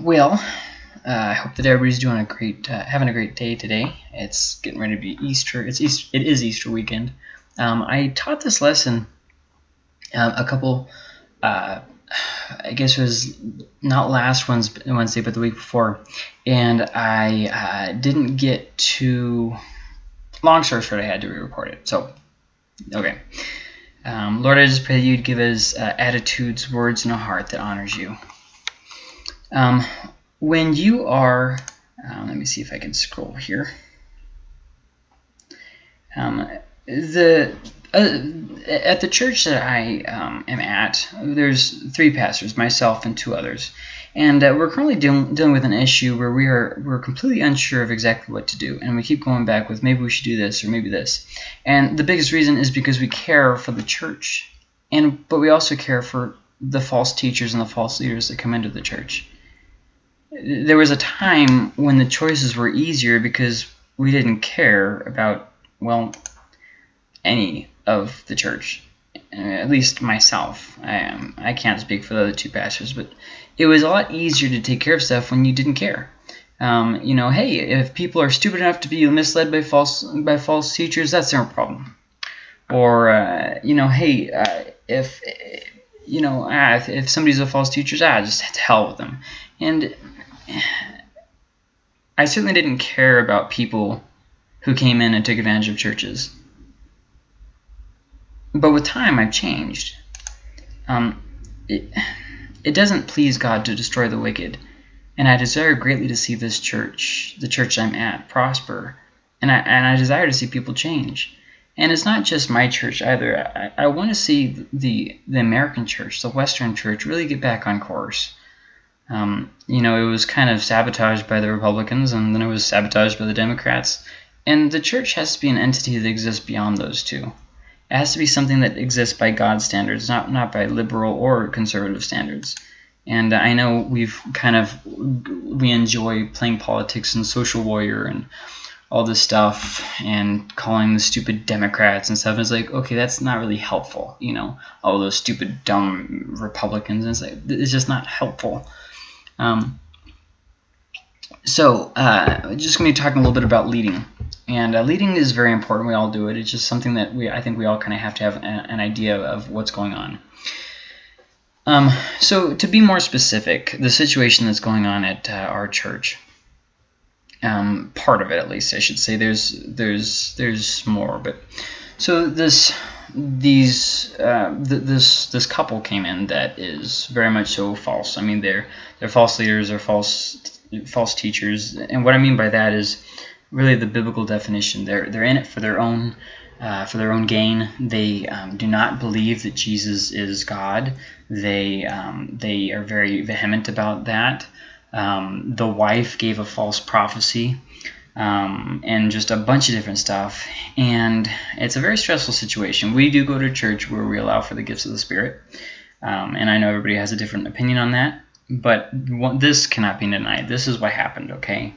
well, uh, I hope that everybody's doing a great, uh, having a great day today. It's getting ready to be Easter. It's Easter, it is Easter weekend. Um, I taught this lesson um, a couple, uh, I guess it was not last Wednesday, but the week before, and I uh, didn't get to. Long story short, I had to re-record it. So, okay. Um, Lord, I just pray that you'd give us uh, attitudes, words, and a heart that honors you. Um, when you are, uh, let me see if I can scroll here. Um, the uh, at the church that I um, am at, there's three pastors, myself and two others, and uh, we're currently dealing, dealing with an issue where we are we're completely unsure of exactly what to do, and we keep going back with maybe we should do this or maybe this, and the biggest reason is because we care for the church, and but we also care for the false teachers and the false leaders that come into the church there was a time when the choices were easier because we didn't care about, well, any of the church. Uh, at least myself. I, um, I can't speak for the other two pastors, but it was a lot easier to take care of stuff when you didn't care. Um, you know, hey, if people are stupid enough to be misled by false by false teachers, that's their problem. Or, uh, you know, hey, uh, if you know, ah, if, if somebody's a false teacher, ah, just to hell with them. And I certainly didn't care about people who came in and took advantage of churches. But with time, I've changed. Um, it, it doesn't please God to destroy the wicked, and I desire greatly to see this church, the church I'm at, prosper, and I, and I desire to see people change. And it's not just my church either. I, I want to see the, the American church, the Western church, really get back on course. Um, you know, it was kind of sabotaged by the Republicans, and then it was sabotaged by the Democrats. And the church has to be an entity that exists beyond those two. It has to be something that exists by God's standards, not not by liberal or conservative standards. And I know we've kind of we enjoy playing politics and social warrior and all this stuff and calling the stupid Democrats and stuff. It's like, okay, that's not really helpful, you know, all those stupid, dumb Republicans. And it's like, it's just not helpful. Um, so uh, just going to be talking a little bit about leading. And uh, leading is very important. We all do it. It's just something that we I think we all kind of have to have a, an idea of what's going on. Um, so to be more specific, the situation that's going on at uh, our church, um, part of it at least, I should say. There's there's there's more, but so this these uh, th this this couple came in that is very much so false. I mean, they're they're false leaders, they're false false teachers, and what I mean by that is really the biblical definition. They're they're in it for their own uh, for their own gain. They um, do not believe that Jesus is God. They um, they are very vehement about that. Um, the wife gave a false prophecy um, and just a bunch of different stuff. And it's a very stressful situation. We do go to church where we allow for the gifts of the Spirit. Um, and I know everybody has a different opinion on that. But this cannot be denied. This is what happened, okay?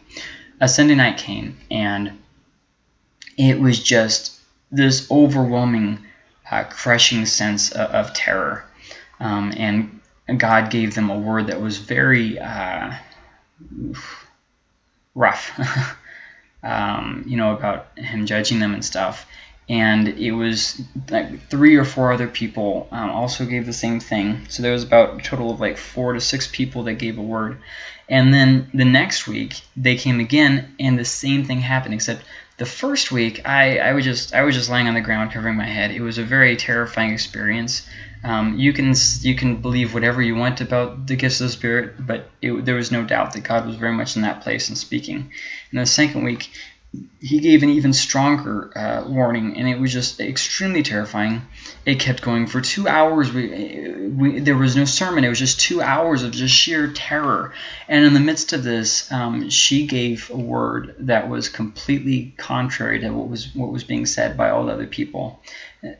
A Sunday night came, and it was just this overwhelming, uh, crushing sense of, of terror. Um, and God gave them a word that was very uh, rough. um, you know, about him judging them and stuff. And it was like three or four other people um, also gave the same thing. So there was about a total of like four to six people that gave a word. And then the next week they came again, and the same thing happened. Except the first week, I, I was just I was just laying on the ground covering my head. It was a very terrifying experience. Um, you can you can believe whatever you want about the gifts of the Spirit, but it, there was no doubt that God was very much in that place and speaking. In the second week, he gave an even stronger uh, warning, and it was just extremely terrifying. It kept going for two hours. We, we, there was no sermon. It was just two hours of just sheer terror. And in the midst of this, um, she gave a word that was completely contrary to what was what was being said by all the other people.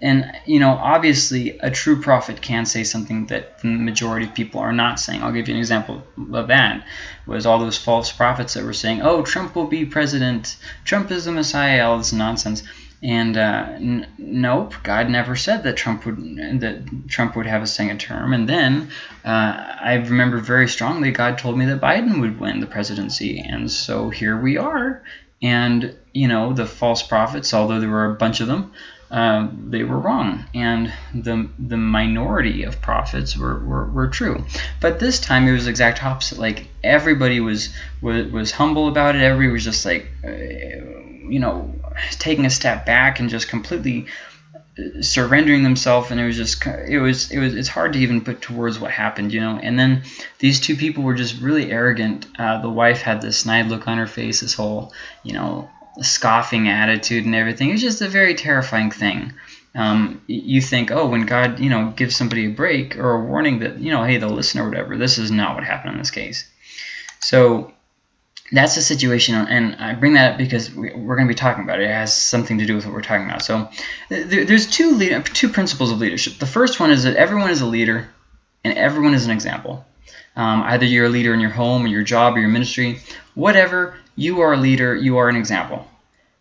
And, you know, obviously a true prophet can say something that the majority of people are not saying. I'll give you an example of that. was all those false prophets that were saying, oh, Trump will be president, Trump is the Messiah, all this nonsense. And uh, nope, God never said that Trump would that Trump would have a second term. And then uh, I remember very strongly God told me that Biden would win the presidency, and so here we are. And you know the false prophets, although there were a bunch of them, uh, they were wrong, and the the minority of prophets were, were, were true. But this time it was exact opposite. Like everybody was was, was humble about it. Everybody was just like, uh, you know, taking a step back and just completely surrendering themselves and it was just it was it was it's hard to even put towards what happened you know and then these two people were just really arrogant uh, the wife had this snide look on her face this whole you know scoffing attitude and everything it was just a very terrifying thing um, you think oh when God you know gives somebody a break or a warning that you know hey they'll listen or whatever this is not what happened in this case so that's the situation, and I bring that up because we're going to be talking about it. It has something to do with what we're talking about. So there's two two principles of leadership. The first one is that everyone is a leader, and everyone is an example. Um, either you're a leader in your home, or your job, or your ministry, whatever. You are a leader. You are an example.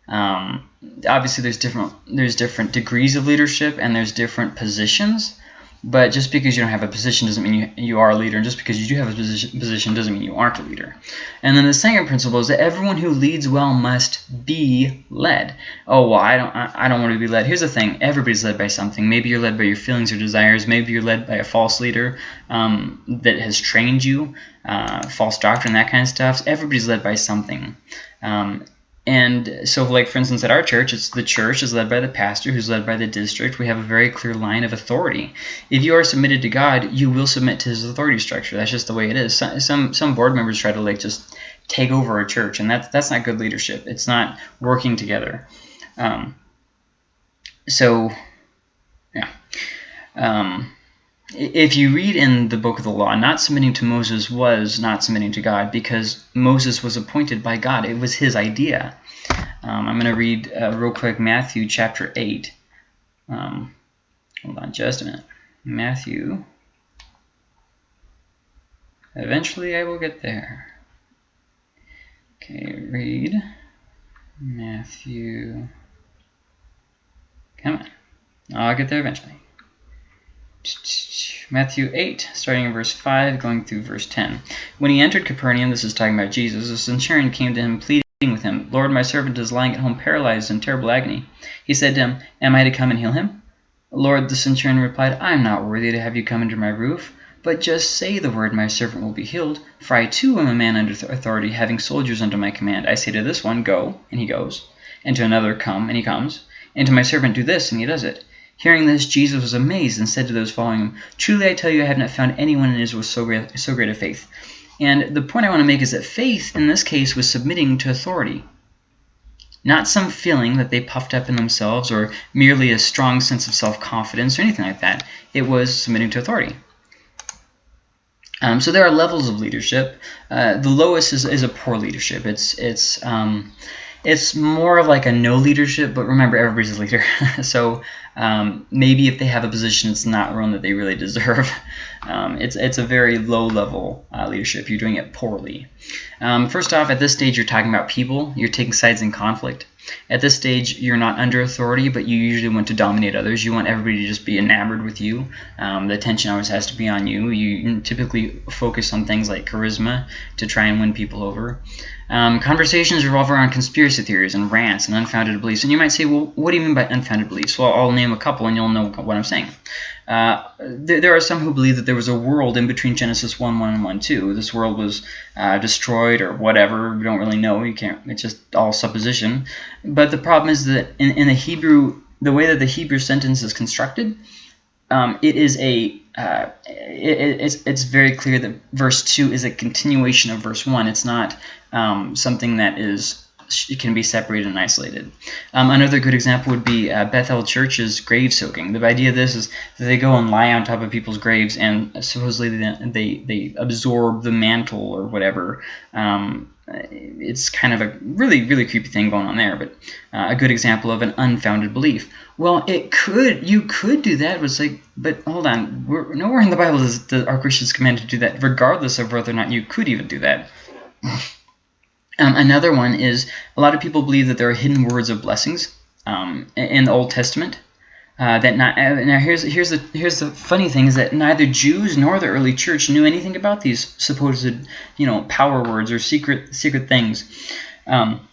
Um, obviously, there's different there's different degrees of leadership, and there's different positions. But just because you don't have a position doesn't mean you, you are a leader. And just because you do have a position, position doesn't mean you aren't a leader. And then the second principle is that everyone who leads well must be led. Oh, well, I don't, I, I don't want to be led. Here's the thing. Everybody's led by something. Maybe you're led by your feelings or desires. Maybe you're led by a false leader um, that has trained you, uh, false doctrine, that kind of stuff. Everybody's led by something. Um, and so, like, for instance, at our church, it's the church is led by the pastor who's led by the district. We have a very clear line of authority. If you are submitted to God, you will submit to his authority structure. That's just the way it is. Some, some board members try to, like, just take over a church, and that's, that's not good leadership. It's not working together. Um, so, yeah. Um, if you read in the book of the law, not submitting to Moses was not submitting to God because Moses was appointed by God. It was his idea. Um, I'm going to read uh, real quick Matthew chapter 8. Um, hold on just a minute. Matthew. Eventually I will get there. Okay, read Matthew. Come on. I'll get there eventually. Matthew 8, starting in verse 5, going through verse 10. When he entered Capernaum, this is talking about Jesus, a centurion came to him pleading with him, Lord, my servant is lying at home paralyzed in terrible agony. He said to him, Am I to come and heal him? Lord, the centurion replied, I am not worthy to have you come under my roof, but just say the word, my servant will be healed. For I too am a man under authority, having soldiers under my command. I say to this one, Go, and he goes, and to another, Come, and he comes, and to my servant, Do this, and he does it. Hearing this, Jesus was amazed and said to those following him, Truly I tell you, I have not found anyone in Israel so great, so great a faith. And the point I want to make is that faith, in this case, was submitting to authority. Not some feeling that they puffed up in themselves or merely a strong sense of self-confidence or anything like that. It was submitting to authority. Um, so there are levels of leadership. Uh, the lowest is, is a poor leadership. It's it's um, it's more of like a no leadership, but remember everybody's a leader. so um, maybe if they have a position, it's not one that they really deserve. Um, it's, it's a very low level uh, leadership. You're doing it poorly. Um, first off, at this stage, you're talking about people. You're taking sides in conflict. At this stage, you're not under authority, but you usually want to dominate others. You want everybody to just be enamored with you. Um, the attention always has to be on you. You typically focus on things like charisma to try and win people over. Um, conversations revolve around conspiracy theories and rants and unfounded beliefs. And you might say, well, what do you mean by unfounded beliefs? Well, I'll name a couple and you'll know what I'm saying. Uh, there, there, are some who believe that there was a world in between Genesis 1, 1 and 1, 2. This world was uh, destroyed or whatever. We don't really know. You can't. It's just all supposition. But the problem is that in, in the Hebrew, the way that the Hebrew sentence is constructed, um, it is a uh, it, it's, it's very clear that verse 2 is a continuation of verse 1. It's not um, something that is can be separated and isolated. Um, another good example would be uh, Bethel Church's grave soaking. The idea of this is that they go and lie on top of people's graves and supposedly they, they, they absorb the mantle or whatever. Um, it's kind of a really, really creepy thing going on there, but uh, a good example of an unfounded belief. Well, it could, you could do that, but it's like, but hold on, we're, nowhere in the Bible does, does our Christians commanded to do that, regardless of whether or not you could even do that. Um, another one is a lot of people believe that there are hidden words of blessings. um, in the Old Testament. Uh, that not, uh, now here's here's the here's the funny thing is that neither Jews nor the early church knew anything about these supposed you know power words or secret secret things. Um,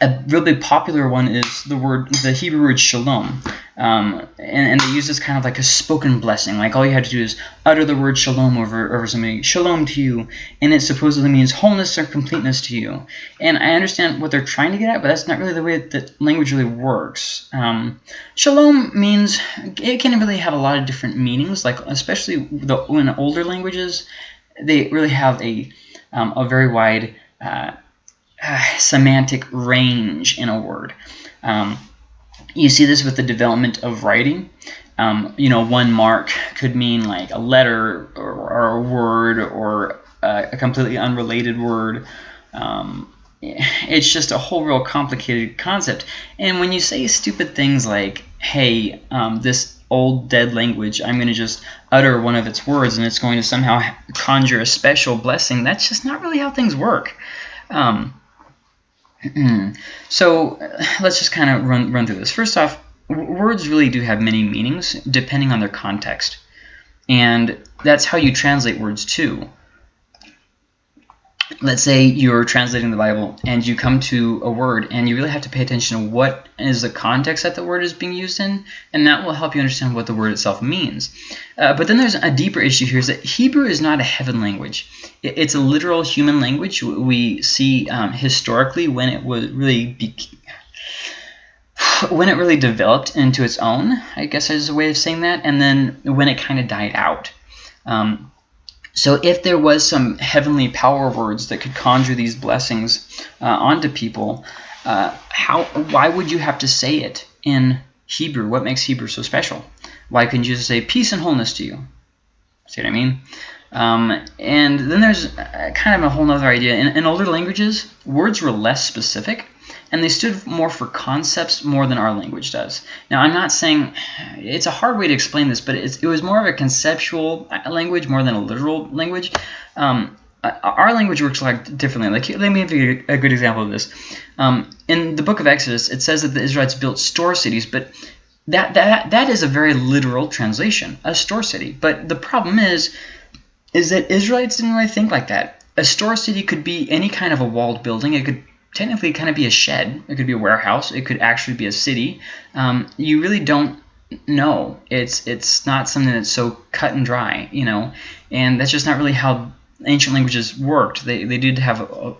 a really popular one is the word the Hebrew word shalom, um, and, and, they use this kind of like a spoken blessing. Like all you have to do is utter the word shalom over over somebody, shalom to you, and it supposedly means wholeness or completeness to you. And I understand what they're trying to get at, but that's not really the way that language really works. Um, shalom means it can really have a lot of different meanings. Like especially the in older languages, they really have a um, a very wide uh, uh, semantic range in a word. Um, you see this with the development of writing. Um, you know, one mark could mean like a letter or, or a word or a, a completely unrelated word. Um, it's just a whole real complicated concept. And when you say stupid things like, hey, um, this old dead language, I'm going to just utter one of its words and it's going to somehow conjure a special blessing, that's just not really how things work. Um, Mm-hmm. so let's just kind of run, run through this. First off, words really do have many meanings depending on their context. And that's how you translate words too let's say you're translating the Bible and you come to a word and you really have to pay attention to what is the context that the word is being used in and that will help you understand what the word itself means. Uh, but then there's a deeper issue here is that Hebrew is not a heaven language. It's a literal human language. We see um, historically when it was really when it really developed into its own, I guess is a way of saying that, and then when it kind of died out. Um, so if there was some heavenly power words that could conjure these blessings uh, onto people, uh, how why would you have to say it in Hebrew? What makes Hebrew so special? Why couldn't you just say peace and wholeness to you? See what I mean? Um, and then there's kind of a whole other idea. In, in older languages, words were less specific and they stood more for concepts more than our language does. Now, I'm not saying it's a hard way to explain this, but it was more of a conceptual language more than a literal language. Um, our language works like differently. Like, let me give you a good example of this. Um, in the book of Exodus, it says that the Israelites built store cities, but that that that is a very literal translation, a store city. But the problem is, is that Israelites didn't really think like that. A store city could be any kind of a walled building. It could technically kind of be a shed. It could be a warehouse. It could actually be a city. Um, you really don't know. It's it's not something that's so cut and dry, you know, and that's just not really how ancient languages worked. They they did have a,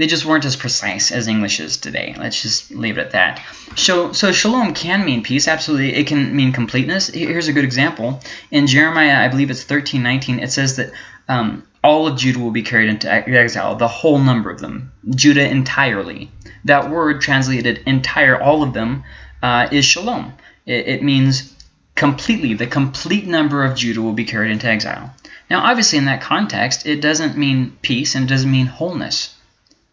they just weren't as precise as English is today. Let's just leave it at that. So, so shalom can mean peace. Absolutely, it can mean completeness. Here's a good example. In Jeremiah, I believe it's 13:19. It says that um, all of Judah will be carried into exile, the whole number of them, Judah entirely. That word translated entire, all of them, uh, is shalom. It, it, means completely, the complete number of Judah will be carried into exile. Now, obviously, in that context, it doesn't mean peace and it doesn't mean wholeness.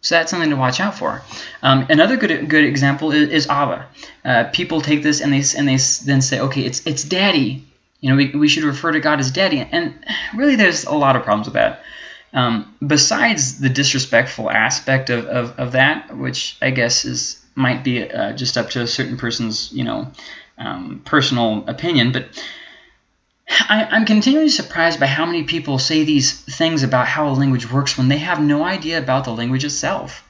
So that's something to watch out for. Um, another good good example is, is Abba. Uh, people take this and they and they then say, okay, it's it's Daddy. You know, we, we should refer to God as daddy. And really, there's a lot of problems with that. Um, besides the disrespectful aspect of, of, of, that, which I guess is might be uh, just up to a certain person's, you know, um, personal opinion, but I, am continually surprised by how many people say these things about how a language works when they have no idea about the language itself.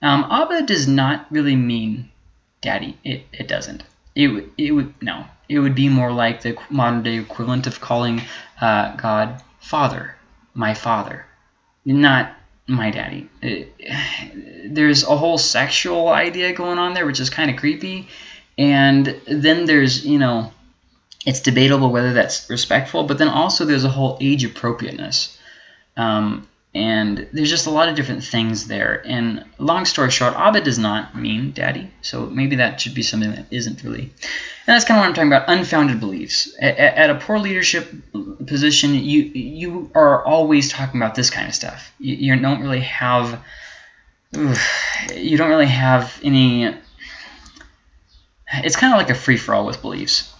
Um, Abba does not really mean daddy. It, it doesn't. It, it would, no it would be more like the modern day equivalent of calling uh, God Father, my Father, not my daddy. It, there's a whole sexual idea going on there, which is kind of creepy. And then there's, you know, it's debatable whether that's respectful, but then also there's a whole age appropriateness. Um, and there's just a lot of different things there. And long story short, Abba does not mean daddy, so maybe that should be something that isn't really. And that's kind of what I'm talking about, unfounded beliefs. At, at a poor leadership position, you you are always talking about this kind of stuff. You, you don't really have, you don't really have any. It's kind of like a free for all with beliefs.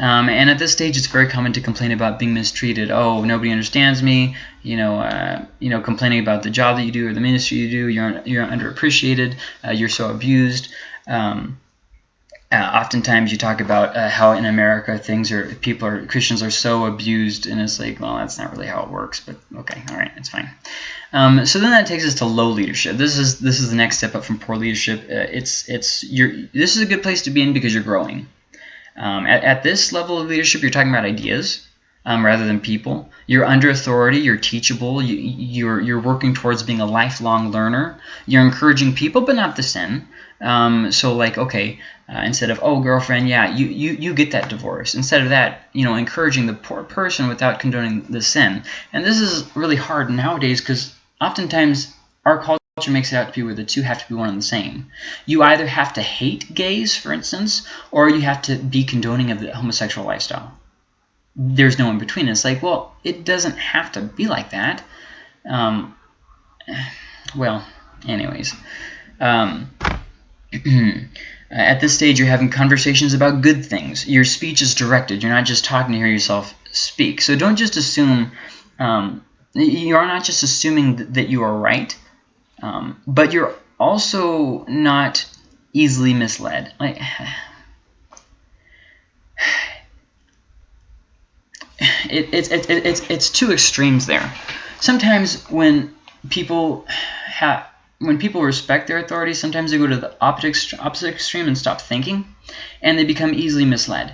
Um, and at this stage, it's very common to complain about being mistreated. Oh, nobody understands me. You know, uh, you know, complaining about the job that you do or the ministry you do. You're you're underappreciated. Uh, you're so abused. Um, uh, oftentimes you talk about uh, how in America things are people are Christians are so abused, and it's like, well, that's not really how it works. But okay, all right, it's fine. Um, so then that takes us to low leadership. This is this is the next step up from poor leadership. Uh, it's it's you're this is a good place to be in because you're growing. Um, at, at this level of leadership, you're talking about ideas um, rather than people. You're under authority. You're teachable. You, you're you're working towards being a lifelong learner. You're encouraging people, but not the sin. Um, so like, okay, uh, instead of oh girlfriend, yeah, you, you you get that divorce. Instead of that, you know, encouraging the poor person without condoning the sin. And this is really hard nowadays because oftentimes our culture makes it out to be where the two have to be one and the same. You either have to hate gays, for instance, or you have to be condoning of the homosexual lifestyle there's no in between. It's like, well, it doesn't have to be like that. Um, well, anyways. Um, at this stage, you're having conversations about good things. Your speech is directed. You're not just talking to hear yourself speak. So don't just assume, um, you are not just assuming that you are right, um, but you're also not easily misled. Like, it, it, it, it, it's, it's two extremes there. Sometimes when people have when people respect their authority, sometimes they go to the opposite, opposite extreme and stop thinking, and they become easily misled.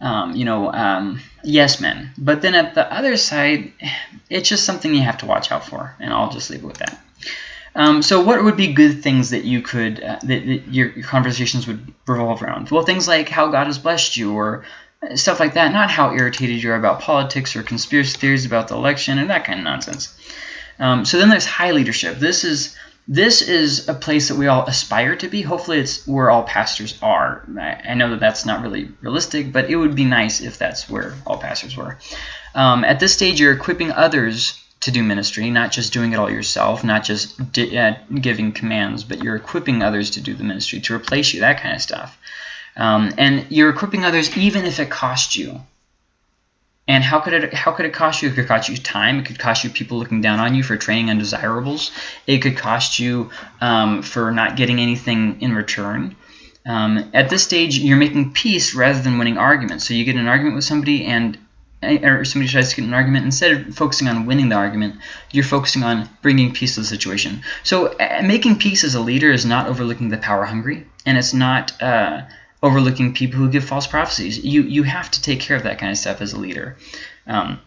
Um, you know, um, yes men. But then at the other side, it's just something you have to watch out for, and I'll just leave it with that. Um, so what would be good things that you could, uh, that, that your, your, conversations would revolve around? Well, things like how God has blessed you, or stuff like that, not how irritated you are about politics or conspiracy theories about the election and that kind of nonsense. Um, so then there's high leadership. This is this is a place that we all aspire to be. Hopefully it's where all pastors are. I, I know that that's not really realistic, but it would be nice if that's where all pastors were. Um, at this stage, you're equipping others to do ministry, not just doing it all yourself, not just uh, giving commands, but you're equipping others to do the ministry, to replace you, that kind of stuff. Um, and you're equipping others even if it costs you. And how could it how could it cost you? It could cost you time. It could cost you people looking down on you for training undesirables. It could cost you um, for not getting anything in return. Um, at this stage, you're making peace rather than winning arguments. So you get an argument with somebody, and or somebody tries to get an argument. Instead of focusing on winning the argument, you're focusing on bringing peace to the situation. So uh, making peace as a leader is not overlooking the power hungry, and it's not. Uh, overlooking people who give false prophecies. You you have to take care of that kind of stuff as a leader. Um,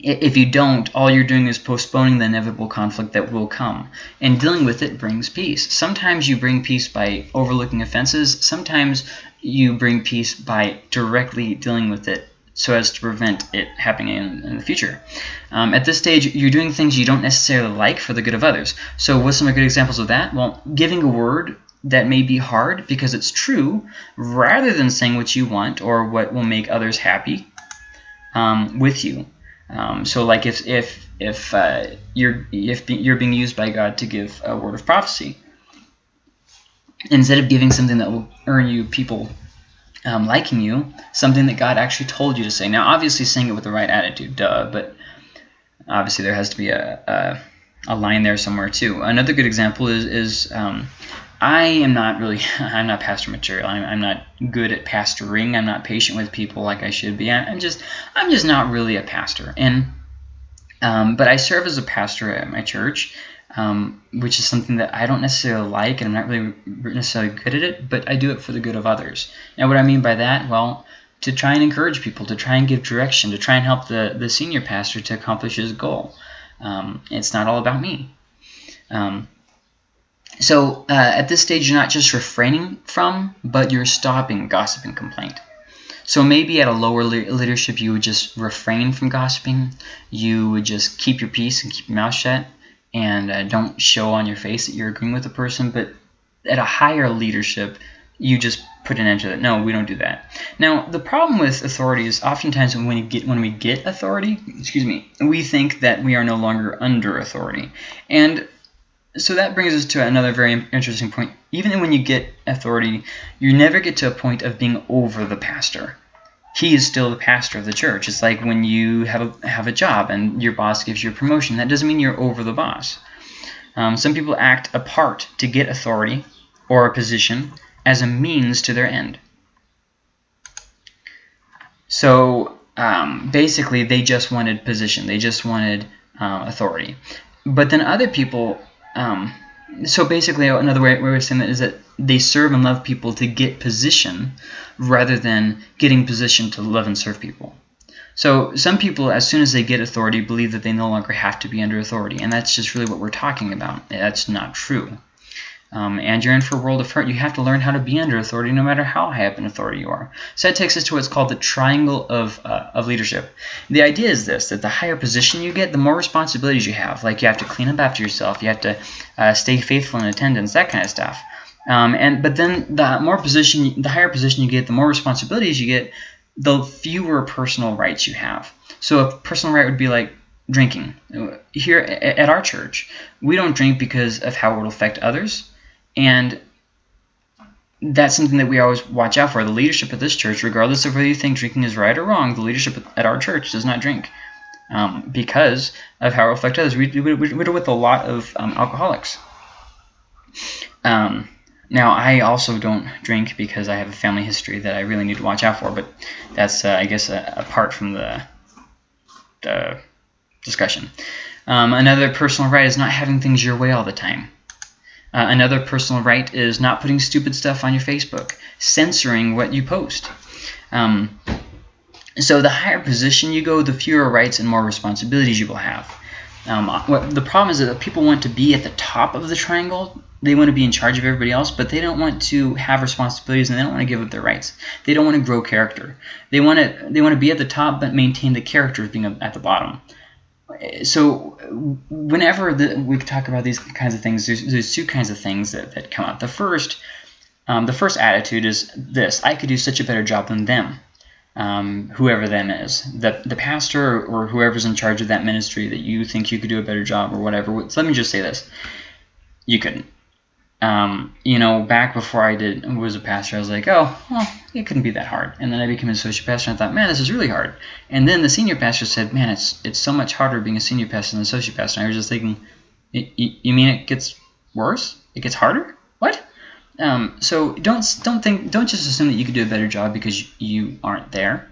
if you don't, all you're doing is postponing the inevitable conflict that will come. And dealing with it brings peace. Sometimes you bring peace by overlooking offenses. Sometimes you bring peace by directly dealing with it so as to prevent it happening in, in the future. Um, at this stage, you're doing things you don't necessarily like for the good of others. So what's some good examples of that? Well, giving a word that may be hard because it's true rather than saying what you want or what will make others happy um, with you. Um, so like if if if uh, you're if you're being used by God to give a word of prophecy, instead of giving something that will earn you people um, liking you, something that God actually told you to say. Now, obviously, saying it with the right attitude, duh. But obviously, there has to be a a, a line there somewhere too. Another good example is is um, I am not really, I'm not pastor material. I'm, I'm, not good at pastoring. I'm not patient with people like I should be. I'm just, I'm just not really a pastor. And, um, but I serve as a pastor at my church, um, which is something that I don't necessarily like, and I'm not really necessarily good at it, but I do it for the good of others. Now, what I mean by that, well, to try and encourage people, to try and give direction, to try and help the, the senior pastor to accomplish his goal. Um, it's not all about me. Um, so uh, at this stage, you're not just refraining from, but you're stopping gossip and complaint. So maybe at a lower leadership, you would just refrain from gossiping. You would just keep your peace and keep your mouth shut and uh, don't show on your face that you're agreeing with the person. But at a higher leadership, you just put an end to that. No, we don't do that. Now, the problem with authority is oftentimes when we get when we get authority, excuse me, we think that we are no longer under authority. And so that brings us to another very interesting point. Even when you get authority, you never get to a point of being over the pastor. He is still the pastor of the church. It's like when you have a, have a job and your boss gives you a promotion. That doesn't mean you're over the boss. Um, some people act apart to get authority or a position, as a means to their end. So um, basically, they just wanted position. They just wanted uh, authority. But then other people, um, so basically another way, of saying that is that they serve and love people to get position rather than getting position to love and serve people. So some people, as soon as they get authority, believe that they no longer have to be under authority, and that's just really what we're talking about. That's not true. Um, and you're in for a world of hurt. You have to learn how to be under authority no matter how high up in authority you are. So that takes us to what's called the triangle of, uh, of leadership. The idea is this, that the higher position you get, the more responsibilities you have. Like you have to clean up after yourself. You have to uh, stay faithful in attendance, that kind of stuff. Um, and But then the more position, the higher position you get, the more responsibilities you get, the fewer personal rights you have. So a personal right would be like drinking. Here at our church, we don't drink because of how it will affect others. And that's something that we always watch out for. The leadership of this church, regardless of whether you think drinking is right or wrong, the leadership at our church does not drink um, because of how it will affect others. We, we, we deal with a lot of um, alcoholics. Um, now, I also don't drink because I have a family history that I really need to watch out for, but that's, uh, I guess, uh, apart from the, the discussion. Um, another personal right is not having things your way all the time. Uh, another personal right is not putting stupid stuff on your Facebook, censoring what you post. Um, so the higher position you go, the fewer rights and more responsibilities you will have. Um, what, the problem is that people want to be at the top of the triangle. They want to be in charge of everybody else, but they don't want to have responsibilities and they don't want to give up their rights. They don't want to grow character. They want to they want to be at the top but maintain the character of being at the bottom. So whenever the, we talk about these kinds of things, there's, there's two kinds of things that, that come up. The first, um, the first attitude is this: I could do such a better job than them um, whoever them is, the, the pastor or, whoever's in charge of that ministry that you think you could do a better job or whatever. So let me just say this. You couldn't. Um, you know, back before I did was a pastor, I was like, oh, well, it couldn't be that hard. And then I became an associate pastor, and I thought, man, this is really hard. And then the senior pastor said, man, it's it's so much harder being a senior pastor than an associate pastor. And I was just thinking, you mean it gets worse? It gets harder? What? Um, so don't don't think don't just assume that you could do a better job because you aren't there.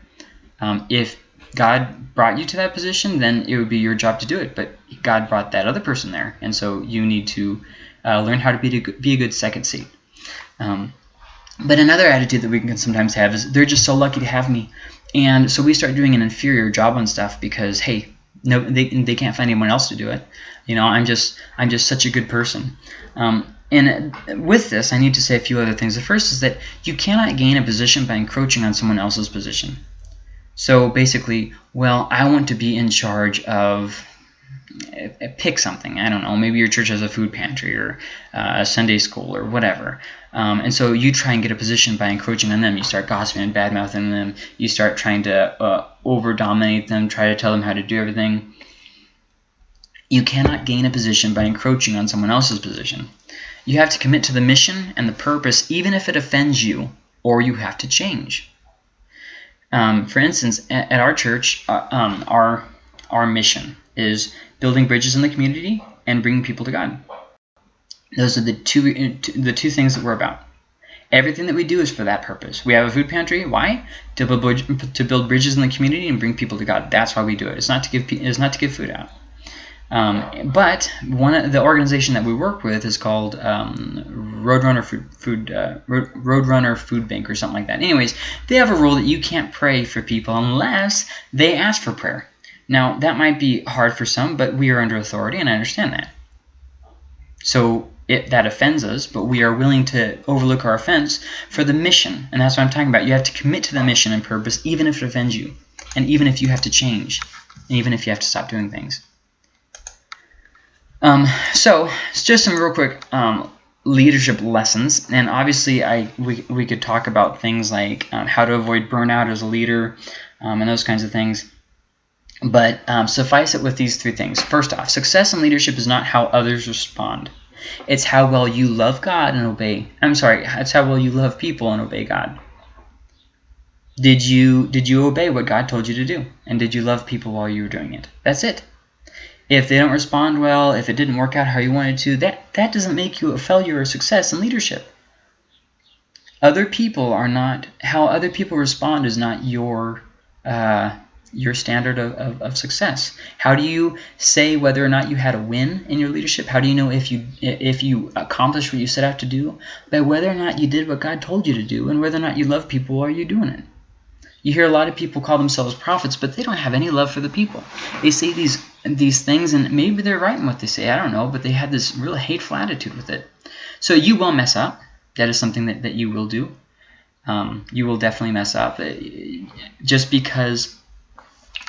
Um, if God brought you to that position, then it would be your job to do it. But God brought that other person there, and so you need to uh, learn how to be to be a good second seat. Um, but another attitude that we can sometimes have is they're just so lucky to have me, and so we start doing an inferior job on stuff because hey, no, they they can't find anyone else to do it. You know, I'm just I'm just such a good person. Um, and with this, I need to say a few other things. The first is that you cannot gain a position by encroaching on someone else's position. So basically, well, I want to be in charge of pick something. I don't know. Maybe your church has a food pantry or uh, a Sunday school or whatever. Um, and so you try and get a position by encroaching on them. You start gossiping and bad-mouthing them. You start trying to uh, over-dominate them, try to tell them how to do everything. You cannot gain a position by encroaching on someone else's position. You have to commit to the mission and the purpose even if it offends you, or you have to change. Um, for instance, at, at our church, uh, um, our, our mission is building bridges in the community and bringing people to God. Those are the two, the two things that we're about. Everything that we do is for that purpose. We have a food pantry. Why? To build, to build bridges in the community and bring people to God. That's why we do it. It's not to give it's not to give food out. Um, but one the organization that we work with is called um, Roadrunner Food, Food uh, Roadrunner Food Bank or something like that. Anyways, they have a rule that you can't pray for people unless they ask for prayer. Now that might be hard for some, but we are under authority, and I understand that. So it, that offends us, but we are willing to overlook our offense for the mission, and that's what I'm talking about. You have to commit to the mission and purpose, even if it offends you, and even if you have to change, and even if you have to stop doing things. Um, so, it's just some real quick um, leadership lessons, and obviously, I we, we could talk about things like um, how to avoid burnout as a leader, um, and those kinds of things. But um, suffice it with these three things. First off, success in leadership is not how others respond. It's how well you love God and obey. I'm sorry, it's how well you love people and obey God. Did you did you obey what God told you to do? And did you love people while you were doing it? That's it. If they don't respond well, if it didn't work out how you wanted to, that, that doesn't make you a failure or success in leadership. other people are not how other people respond is not your uh, your standard of, of, of, success. How do you say whether or not you had a win in your leadership? How do you know if you if you accomplished what you set out to do? By whether or not you did what God told you to do and whether or not you love people while you're doing it. You hear a lot of people call themselves prophets, but they don't have any love for the people. They say these these things, and maybe they're right in what they say. I don't know, but they have this real hateful attitude with it. So you will mess up. That is something that, that you will do. Um, you will definitely mess up. Uh, just because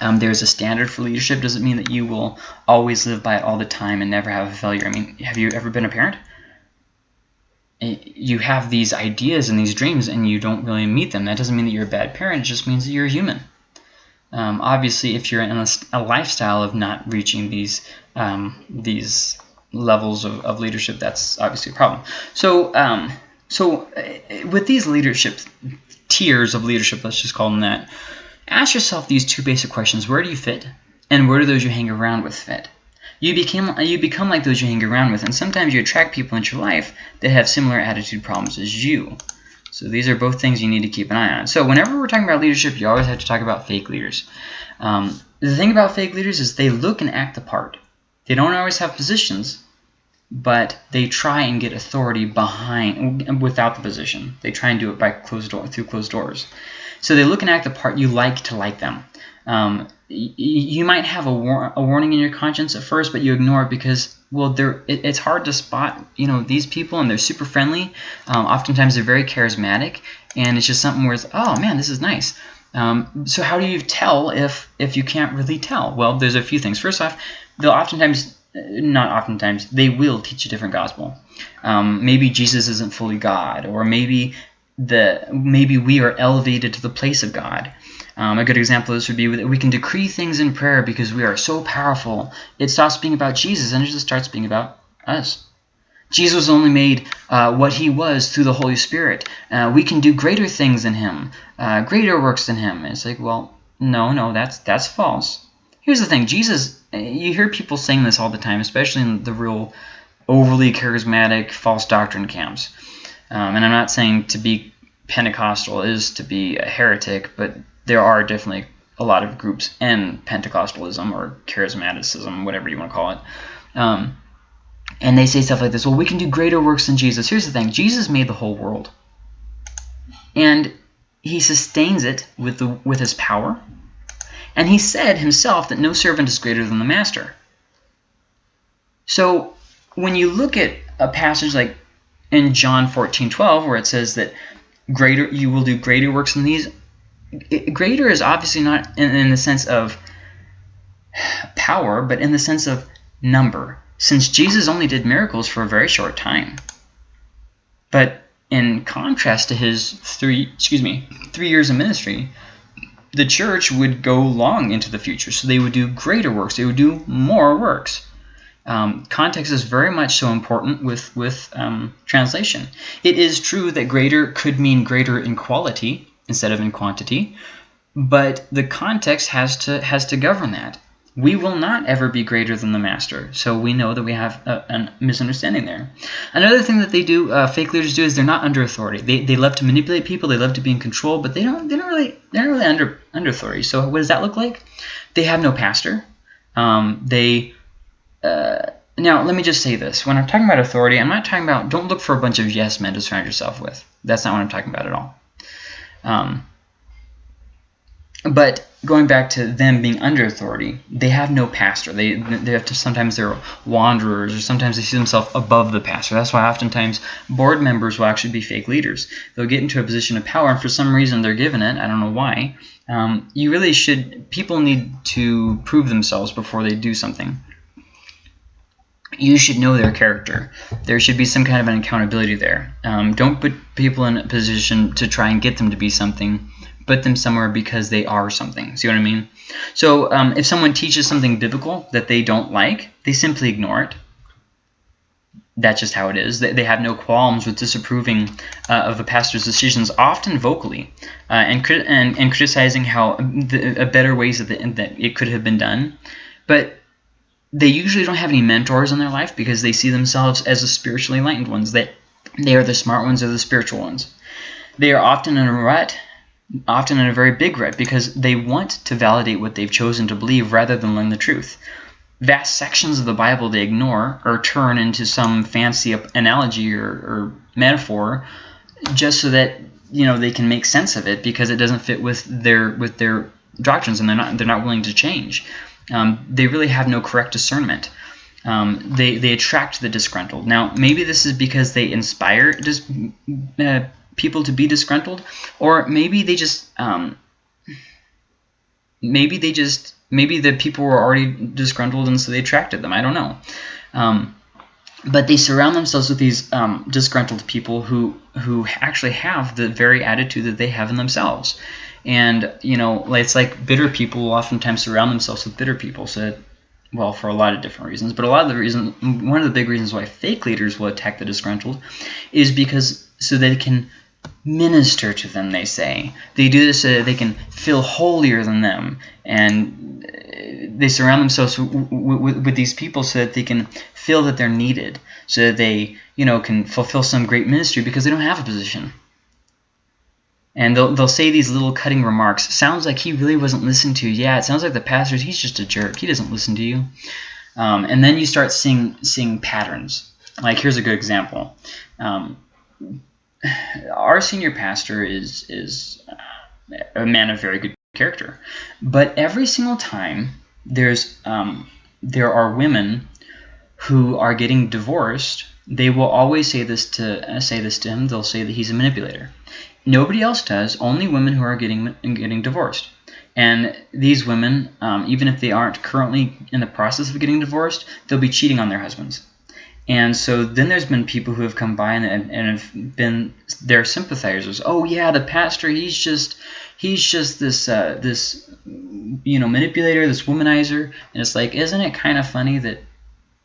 um, there's a standard for leadership doesn't mean that you will always live by it all the time and never have a failure. I mean, have you ever been a parent? you have these ideas and these dreams and you don't really meet them. That doesn't mean that you're a bad parent. It just means that you're human. Um, obviously, if you're in a, a, lifestyle of not reaching these um, these levels of, of, leadership, that's obviously a problem. So, um, so uh, with these leadership tiers of leadership, let's just call them that, ask yourself these two basic questions: Where do you fit, and where do those you hang around with fit? you become you become like those you hang around with, and sometimes you attract people into your life that have similar attitude problems as you. So these are both things you need to keep an eye on. So whenever we're talking about leadership, you always have to talk about fake leaders. Um, the thing about fake leaders is they look and act the part. They don't always have positions, but they try and get authority behind without the position. They try and do it by closed door through closed doors. So they look and act the part. You like to like them. Um, you might have a, war a warning in your conscience at first, but you ignore it because well, they're it, it's hard to spot you know these people and they're super friendly. Um, oftentimes they're very charismatic, and it's just something where it's oh man, this is nice. Um, so how do you tell if if you can't really tell? Well, there's a few things. First off, they'll oftentimes not oftentimes they will teach a different gospel. Um, maybe Jesus isn't fully God, or maybe the maybe we are elevated to the place of God. Um, a good example of this would be that we can decree things in prayer because we are so powerful. It stops being about Jesus and it just starts being about us. Jesus only made uh, what he was through the Holy Spirit. Uh, we can do greater things than him, uh, greater works than him. And it's like, well, no, no, that's that's false. Here's the thing. Jesus, you hear people saying this all the time, especially in the real overly charismatic false doctrine camps. Um, and I'm not saying to be Pentecostal is to be a heretic, but there are definitely a lot of groups in Pentecostalism or charismaticism, whatever you want to call it. Um, and they say stuff like this, well, we can do greater works than Jesus. Here's the thing. Jesus made the whole world. And he sustains it with, the, with his power. And he said himself that no servant is greater than the master. So when you look at a passage like in John 14, 12, where it says that greater you will do greater works than these, it, greater is obviously not in, in the sense of power, but in the sense of number, since Jesus only did miracles for a very short time. But in contrast to his three, excuse me, three years of ministry, the church would go long into the future. So they would do greater works. They would do more works. Um, context is very much so important with, with um, translation. It is true that greater could mean greater in quality, instead of in quantity. But the context has to has to govern that. We will not ever be greater than the master. So we know that we have a, a misunderstanding there. Another thing that they do, uh, fake leaders do, is they're not under authority. They, they love to manipulate people. They love to be in control, but they don't. They're not really. They're not really under under authority. So what does that look like? They have no pastor. Um, they. Uh, now, let me just say this. When I'm talking about authority, I'm not talking about, don't look for a bunch of yes men to surround yourself with. That's not what I'm talking about at all. Um, but going back to them being under authority, they have no pastor. They they have to sometimes they're wanderers, or sometimes they see themselves above the pastor. That's why oftentimes board members will actually be fake leaders. They'll get into a position of power, and for some reason they're given it. I don't know why. Um, you really should. People need to prove themselves before they do something. You should know their character. There should be some kind of an accountability there. Um, don't put people in a position to try and get them to be something put them somewhere because they are something. See what I mean? So um, if someone teaches something biblical that they don't like, they simply ignore it. That's just how it is. They, they have no qualms with disapproving uh, of the pastor's decisions, often vocally, uh, and, and, and criticizing how the, better ways that, the, that it could have been done. But they usually don't have any mentors in their life because they see themselves as the spiritually enlightened ones, that they are the smart ones or the spiritual ones. They are often in a rut, often in a very big rut, because they want to validate what they've chosen to believe rather than learn the truth. Vast sections of the Bible they ignore or turn into some fancy analogy or, or metaphor just so that you know they can make sense of it because it doesn't fit with their with their doctrines and they're not they're not willing to change. Um, they really have no correct discernment. Um, they they attract the disgruntled. Now maybe this is because they inspire dis, uh, people to be disgruntled, or maybe they just um, maybe they just maybe the people were already disgruntled and so they attracted them. I don't know. Um, but they surround themselves with these um, disgruntled people who who actually have the very attitude that they have in themselves. And you know, it's like bitter people will oftentimes surround themselves with bitter people. So, well, for a lot of different reasons, but a lot of the reasons, one of the big reasons why fake leaders will attack the disgruntled, is because so they can minister to them. They say they do this so that they can feel holier than them, and they surround themselves with, these people so that they can feel that they're needed, so that they you know can fulfill some great ministry because they don't have a position. And they'll, they'll say these little cutting remarks. Sounds like he really wasn't listened to. Yeah, it sounds like the pastor, he's just a jerk. He doesn't listen to you. Um, and then you start seeing, seeing patterns. Like here's a good example. Um, our senior pastor is, is a man of very good character. But every single time there's um, there are women who are getting divorced, they will always say this to uh, say this to him. They'll say that he's a manipulator. Nobody else does. Only women who are getting getting divorced. And these women, um, even if they aren't currently in the process of getting divorced, they'll be cheating on their husbands. And so then there's been people who have come by and, and have been their sympathizers. Oh yeah, the pastor, he's just he's just this uh, this you know manipulator, this womanizer. And it's like, isn't it kind of funny that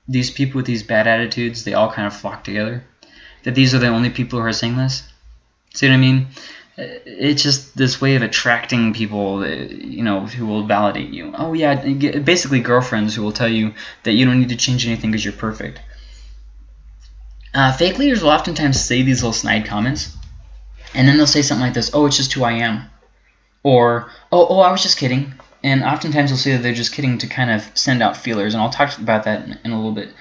these people with these bad attitudes, they all kind of flock together? That these are the only people who are saying this? See what I mean? It's just this way of attracting people, you know, who will validate you. Oh yeah, basically girlfriends who will tell you that you don't need to change anything because you're perfect. Uh, fake leaders will oftentimes say these little snide comments, and then they'll say something like this, oh, it's just who I am. Or, oh, oh, I was just kidding. And oftentimes they'll say that they're just kidding to kind of send out feelers, and I'll talk about that in, in a little bit,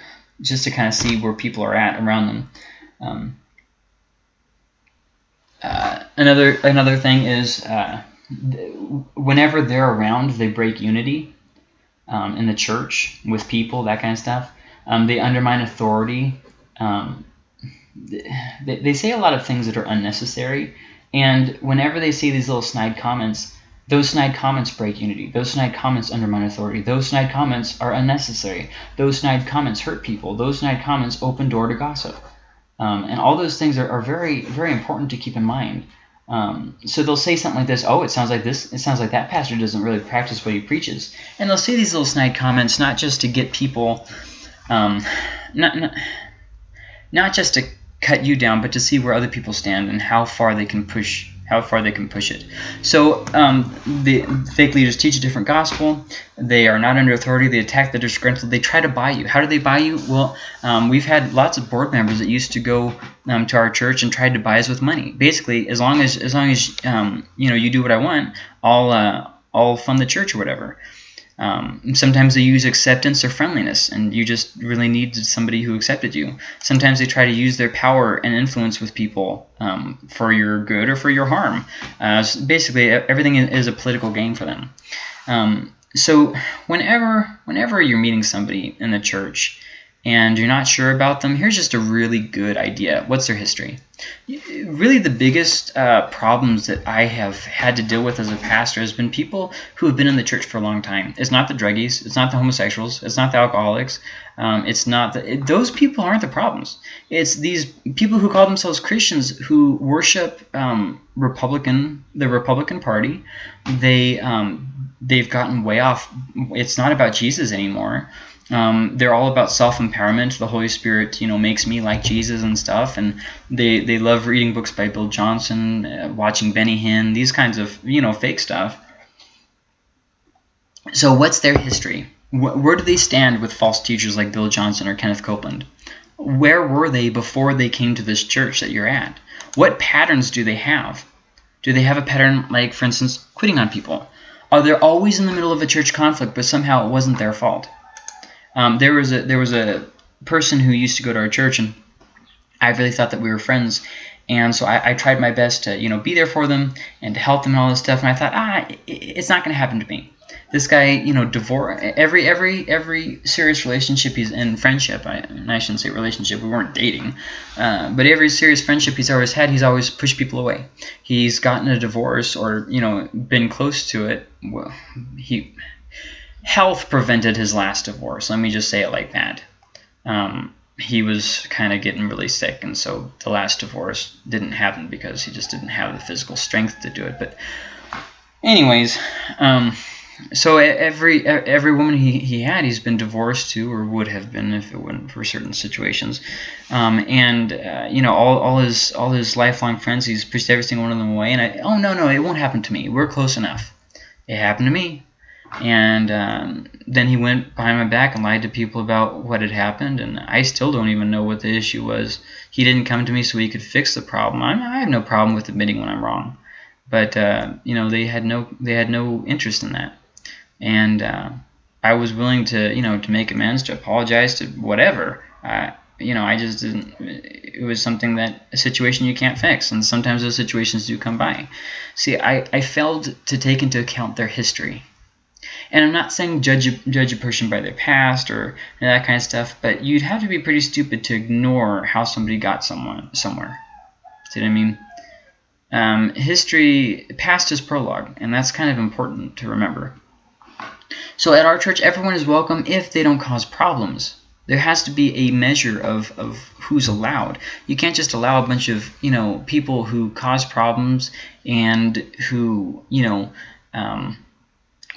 just to kind of see where people are at around them. Um, uh, another another thing is uh, whenever they're around, they break unity um, in the church with people, that kind of stuff. Um, they undermine authority. Um, they, they say a lot of things that are unnecessary. And whenever they say these little snide comments, those snide comments break unity. Those snide comments undermine authority. Those snide comments are unnecessary. Those snide comments hurt people. Those snide comments open door to gossip. Um, and all those things are, are, very, very important to keep in mind. Um, so they'll say something like this, oh, it sounds like this, it sounds like that pastor doesn't really practice what he preaches. And they'll say these little snide comments not just to get people, um, not, not, not just to cut you down, but to see where other people stand and how far they can push how far they can push it. So um, the fake leaders teach a different gospel. They are not under authority. They attack the disgruntled. They try to buy you. How do they buy you? Well, um, we've had lots of board members that used to go um, to our church and tried to buy us with money. Basically, as long as as long as um, you know you do what I want, I'll uh, I'll fund the church or whatever. Um, sometimes they use acceptance or friendliness, and you just really need somebody who accepted you. Sometimes they try to use their power and influence with people um, for your good or for your harm. Uh, so basically, everything is a political game for them. Um, so whenever whenever you're meeting somebody in the church and you're not sure about them, here's just a really good idea. What's their history? Really, the biggest uh, problems that I have had to deal with as a pastor has been people who have been in the church for a long time. It's not the druggies, it's not the homosexuals, it's not the alcoholics, um, it's not the, it, those people aren't the problems. It's these people who call themselves Christians who worship um, Republican, the Republican Party. They um, they've gotten way off. It's not about Jesus anymore. Um, they're all about self-empowerment. The Holy Spirit, you know, makes me like Jesus and stuff. And they, they love reading books by Bill Johnson, uh, watching Benny Hinn, these kinds of, you know, fake stuff. So what's their history? Where do they stand with false teachers like Bill Johnson or Kenneth Copeland? Where were they before they came to this church that you're at? What patterns do they have? Do they have a pattern like, for instance, quitting on people? Are they always in the middle of a church conflict, but somehow it wasn't their fault? Um, there was a there was a person who used to go to our church, and I really thought that we were friends. And so I, I, tried my best to, you know, be there for them and to help them and all this stuff. And I thought, ah, it's not going to happen to me this guy, you know, divorce every every every serious relationship he's in friendship. I, I shouldn't say relationship. We weren't dating, uh, but every serious friendship he's always had, he's always pushed people away. He's gotten a divorce or you know been close to it. Well, he health prevented his last divorce. Let me just say it like that. Um, he was kind of getting really sick, and so the last divorce didn't happen because he just didn't have the physical strength to do it. But anyways. Um, so every every woman he, he had, he's been divorced to, or would have been if it wasn't for certain situations. Um, and uh, you know, all, all his all his lifelong friends, he's pushed every single one of them away. And I, oh no, no, it won't happen to me. We're close enough. It happened to me. And um, then he went behind my back and lied to people about what had happened, and I still don't even know what the issue was. He didn't come to me so he could fix the problem. I'm, I have no problem with admitting when I'm wrong, but uh, you know they had no they had no interest in that and uh, I was willing to you know to make amends, to apologize, to whatever. Uh, you know, I just didn't. It was something that a situation you can't fix, and sometimes those situations do come by. See, I I failed to take into account their history. And I'm not saying judge a, judge a person by their past or that kind of stuff, but you'd have to be pretty stupid to ignore how somebody got someone somewhere. See what I mean? Um, history, past is prologue, and that's kind of important to remember. So at our church, everyone is welcome if they don't cause problems. There has to be a measure of, of who's allowed. You can't just allow a bunch of, you know, people who cause problems and who, you know, um,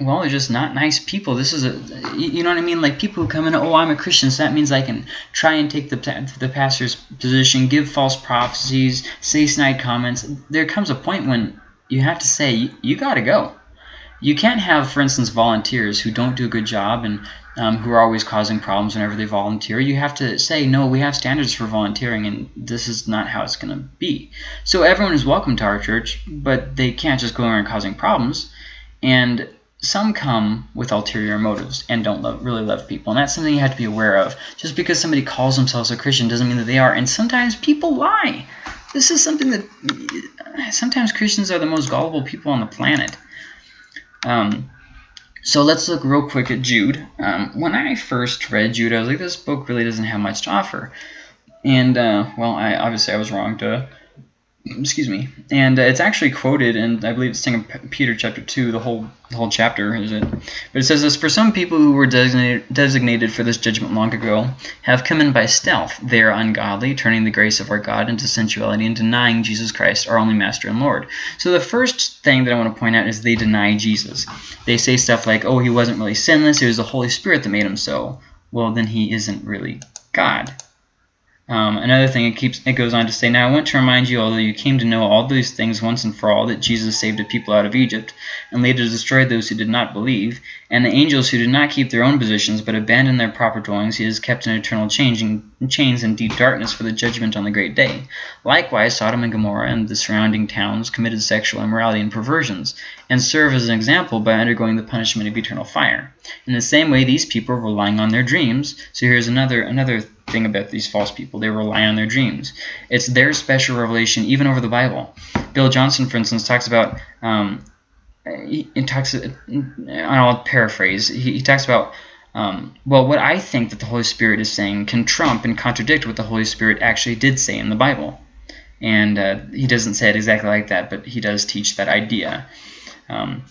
well, they're just not nice people. This is a, you know what I mean? Like people who come in, oh, I'm a Christian, so that means I can try and take the the pastor's position, give false prophecies, say snide comments. There comes a point when you have to say, you, you got to go you can't have, for instance, volunteers who don't do a good job and um, who are always causing problems whenever they volunteer. You have to say, no, we have standards for volunteering, and this is not how it's going to be. So everyone is welcome to our church, but they can't just go around causing problems. And some come with ulterior motives and don't love, really love people. And that's something you have to be aware of. Just because somebody calls themselves a Christian doesn't mean that they are. And sometimes people lie. This is something that sometimes Christians are the most gullible people on the planet. Um, so let's look real quick at Jude. Um, when I first read Jude, I was like, this book really doesn't have much to offer. And, uh, well, I obviously I was wrong to excuse me. And uh, it's actually quoted and i believe it's second peter chapter 2 the whole the whole chapter is it? But it says this for some people who were designated designated for this judgment long ago have come in by stealth. They are ungodly turning the grace of our god into sensuality and denying jesus christ our only master and lord. So the first thing that i want to point out is they deny jesus. They say stuff like oh he wasn't really sinless it was the holy spirit that made him so. Well then he isn't really god um, another thing, it keeps it goes on to say, Now I want to remind you, although you came to know all these things once and for all, that Jesus saved a people out of Egypt, and later destroyed those who did not believe, and the angels who did not keep their own positions, but abandoned their proper dwellings, he has kept in eternal chains in deep darkness for the judgment on the great day. Likewise, Sodom and Gomorrah and the surrounding towns committed sexual immorality and perversions, and serve as an example by undergoing the punishment of eternal fire. In the same way, these people were relying on their dreams. So here's another another thing about these false people. They rely on their dreams. It's their special revelation, even over the Bible. Bill Johnson, for instance, talks about. Um, he, he talks. I'll paraphrase. He, he talks about. Um, well, what I think that the Holy Spirit is saying can trump and contradict what the Holy Spirit actually did say in the Bible. And uh, he doesn't say it exactly like that, but he does teach that idea. Um,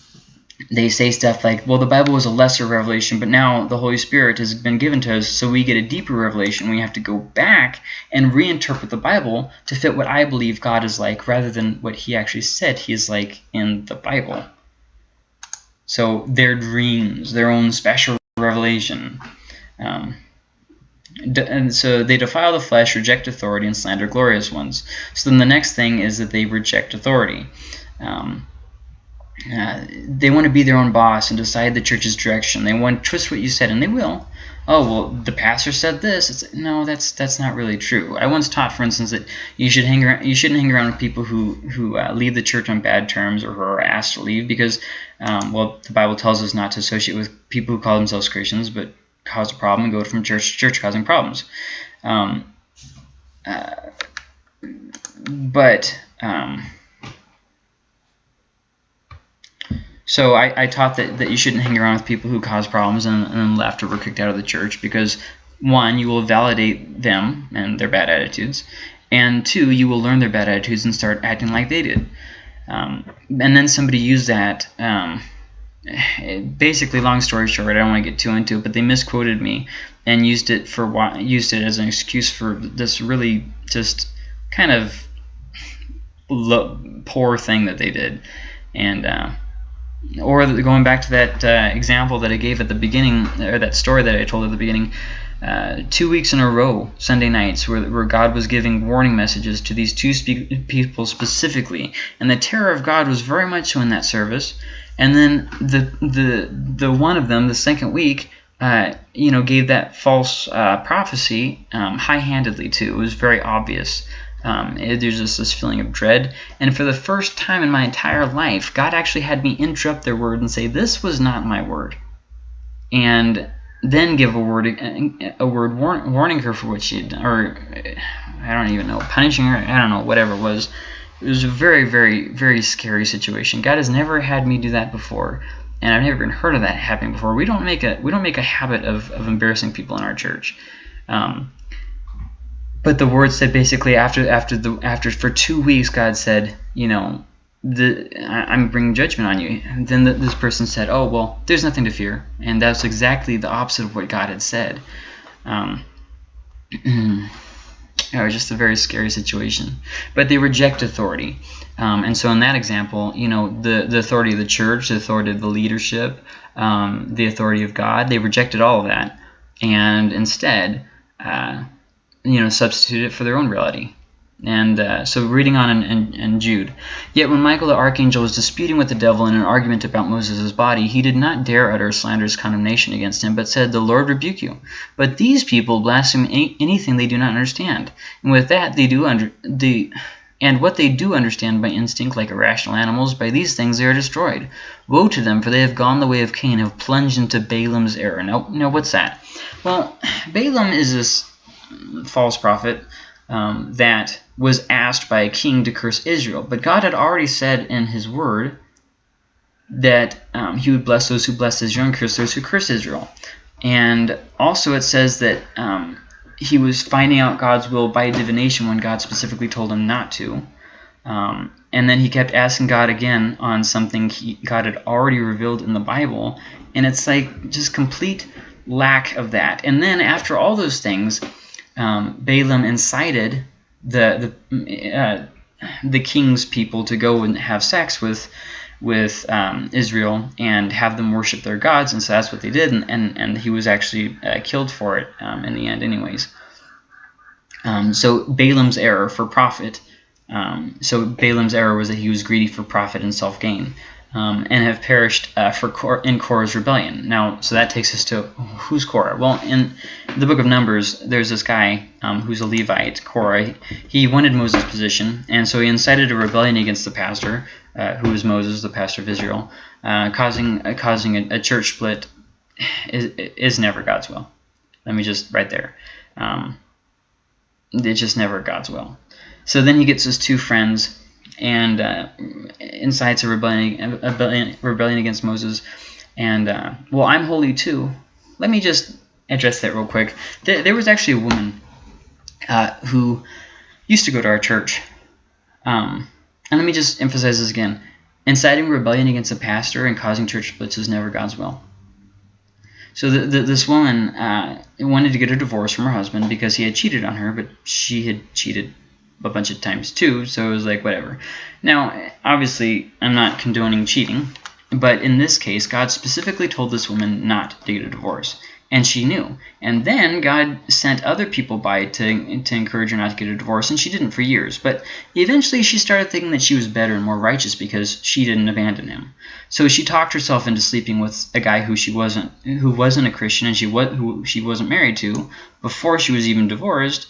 they say stuff like, well, the Bible was a lesser revelation, but now the Holy Spirit has been given to us, so we get a deeper revelation. We have to go back and reinterpret the Bible to fit what I believe God is like, rather than what he actually said he is like in the Bible. So their dreams, their own special revelation. Um, and so they defile the flesh, reject authority, and slander glorious ones. So then the next thing is that they reject authority. Um, uh, they want to be their own boss and decide the church's direction. They want to twist what you said, and they will. Oh well, the pastor said this. It's, no, that's that's not really true. I once taught, for instance, that you should hang around, you shouldn't hang around with people who who uh, leave the church on bad terms or who are asked to leave because, um, well, the Bible tells us not to associate with people who call themselves Christians but cause a problem and go from church to church causing problems. Um, uh, but um, So I, I taught that, that you shouldn't hang around with people who cause problems and, and then left or were kicked out of the church because, one, you will validate them and their bad attitudes, and two, you will learn their bad attitudes and start acting like they did. Um, and then somebody used that. Um, basically, long story short, I don't want to get too into it, but they misquoted me and used it for used it as an excuse for this really just kind of poor thing that they did, and. Uh, or going back to that uh, example that I gave at the beginning, or that story that I told at the beginning, uh, two weeks in a row, Sunday nights, where, where God was giving warning messages to these two spe people specifically, and the terror of God was very much so in that service. And then the the the one of them, the second week, uh, you know, gave that false uh, prophecy um, high-handedly too. It was very obvious. Um, it, there's just this feeling of dread. And for the first time in my entire life, God actually had me interrupt their word and say, this was not my word. And then give a word a word warn, warning her for what she had done, or I don't even know, punishing her, I don't know, whatever it was. It was a very, very, very scary situation. God has never had me do that before, and I've never even heard of that happening before. We don't make a we don't make a habit of, of embarrassing people in our church. Um, but the word said basically after after the after for two weeks God said you know the I'm bringing judgment on you. And then the, this person said oh well there's nothing to fear. And that's exactly the opposite of what God had said. Um, it was just a very scary situation. But they reject authority. Um, and so in that example you know the the authority of the church the authority of the leadership um, the authority of God they rejected all of that. And instead uh, you know, substitute it for their own reality. And uh, so reading on in, in, in, Jude. Yet when Michael the archangel was disputing with the devil in an argument about Moses' body, he did not dare utter slanderous condemnation against him, but said, The Lord rebuke you. But these people blaspheme any, anything they do not understand. And with that they do under the and what they do understand by instinct, like irrational animals, by these things they are destroyed. Woe to them, for they have gone the way of Cain, have plunged into Balaam's error. Now, now what's that? Well, Balaam is this false prophet um, that was asked by a king to curse Israel. But God had already said in his word that um, he would bless those who bless Israel and curse those who curse Israel. And also it says that um, he was finding out God's will by divination when God specifically told him not to. Um, and then he kept asking God again on something he, God had already revealed in the Bible. And it's like just complete lack of that. And then after all those things, um, Balaam incited the the uh, the king's people to go and have sex with with um, Israel and have them worship their gods, and so that's what they did, and and, and he was actually uh, killed for it um, in the end, anyways. Um, so Balaam's error for profit. Um, so Balaam's error was that he was greedy for profit and self gain um, and have perished uh, for Kor in Korah's rebellion. Now, so that takes us to who's Korah? Well, in the book of Numbers, there's this guy um, who's a Levite, Korah. He wanted Moses' position, and so he incited a rebellion against the pastor, uh, who was Moses, the pastor of Israel, uh, causing uh, causing a, a, church split. Is, is never God's will. Let me just right there. Um, it's just never God's will. So then he gets his two friends and uh, incites a rebellion, a rebellion against Moses. And, uh, well, I'm holy too. Let me just address that real quick. There, there was actually a woman uh, who used to go to our church. Um, and let me just emphasize this again. Inciting rebellion against a pastor and causing church splits is never God's will. So the, the, this woman uh, wanted to get a divorce from her husband because he had cheated on her, but she had cheated a bunch of times too, so it was like whatever. Now, obviously, I'm not condoning cheating, but in this case, God specifically told this woman not to get a divorce. And she knew. And then God sent other people by to, to encourage her not to get a divorce, and she didn't for years. But eventually she started thinking that she was better and more righteous because she didn't abandon him. So she talked herself into sleeping with a guy who she wasn't who wasn't a Christian and she was who she wasn't married to before she was even divorced.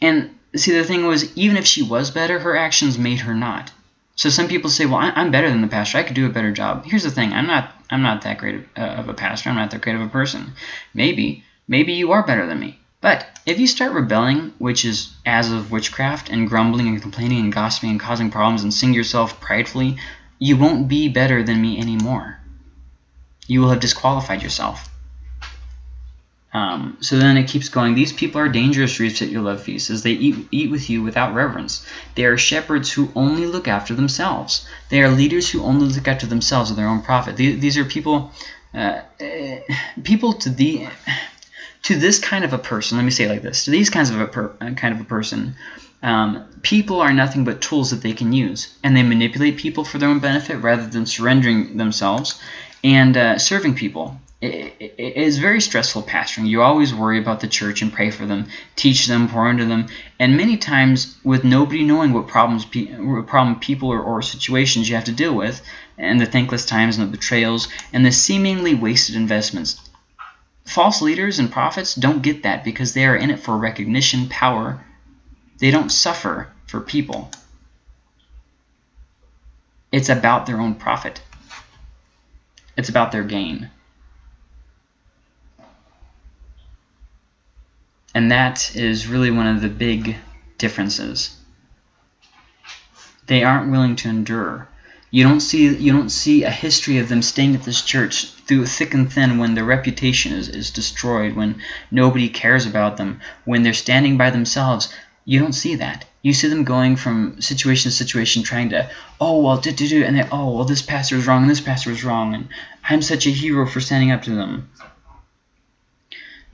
And see the thing was even if she was better, her actions made her not. So some people say, well, I'm better than the pastor. I could do a better job. Here's the thing. I'm not I'm not that great of, uh, a pastor. I'm not that great of a person. Maybe. Maybe you are better than me. But if you start rebelling, which is as of witchcraft, and grumbling and complaining and gossiping and causing problems and seeing yourself pridefully, you won't be better than me anymore. You will have disqualified yourself. Um, so then it keeps going. These people are dangerous reefs at your love feast, as they eat, eat with you without reverence. They are shepherds who only look after themselves. They are leaders who only look after themselves and their own profit. These, these are people, uh, uh, people to the to this kind of a person. Let me say it like this: to these kinds of a per, uh, kind of a person, um, people are nothing but tools that they can use, and they manipulate people for their own benefit rather than surrendering themselves and uh, serving people it is very stressful pastoring. You always worry about the church and pray for them, teach them, pour into them, and many times with nobody knowing what problems, what problem people or, or situations you have to deal with, and the thankless times and the betrayals, and the seemingly wasted investments. False leaders and prophets don't get that because they are in it for recognition, power. They don't suffer for people. It's about their own profit. It's about their gain. And that is really one of the big differences. They aren't willing to endure. You don't see you don't see a history of them staying at this church through thick and thin when their reputation is, is destroyed, when nobody cares about them, when they're standing by themselves. You don't see that. You see them going from situation to situation trying to, oh, well, do, do, do, and they, oh, well, this pastor is wrong, and this pastor is wrong, and I'm such a hero for standing up to them.